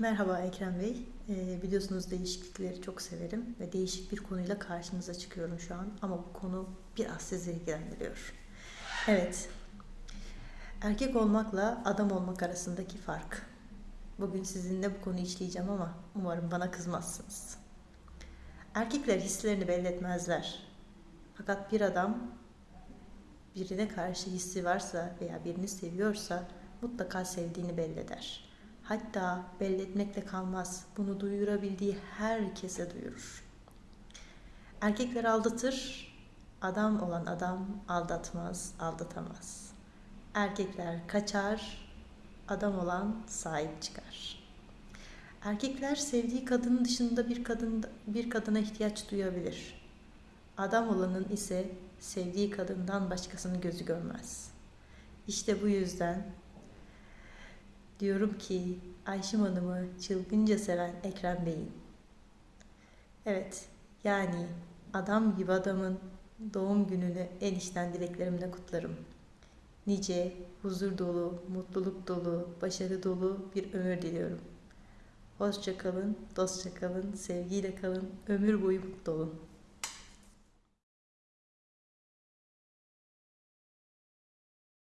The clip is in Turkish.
Merhaba Ekrem Bey. Ee, biliyorsunuz değişiklikleri çok severim ve değişik bir konuyla karşınıza çıkıyorum şu an. Ama bu konu biraz sizi ilgilendiriyor. Evet, erkek olmakla adam olmak arasındaki fark. Bugün sizinle bu konuyu işleyeceğim ama umarım bana kızmazsınız. Erkekler hislerini belli etmezler. Fakat bir adam birine karşı hissi varsa veya birini seviyorsa mutlaka sevdiğini belli eder. Hatta belli etmekle kalmaz. Bunu duyurabildiği herkese duyurur. Erkekler aldatır, adam olan adam aldatmaz, aldatamaz. Erkekler kaçar, adam olan sahip çıkar. Erkekler sevdiği kadının dışında bir kadın bir kadına ihtiyaç duyabilir. Adam olanın ise sevdiği kadından başkasını gözü görmez. İşte bu yüzden diyorum ki Ayşim Hanım'ı çılgınca seven Ekrem Bey'in. Evet, yani adam gibi adamın doğum gününü en içten dileklerimle kutlarım. Nice huzur dolu, mutluluk dolu, başarı dolu bir ömür diliyorum. Hoşça kalın, dostça kalın, sevgiyle kalın, ömür boyu mutlu olun.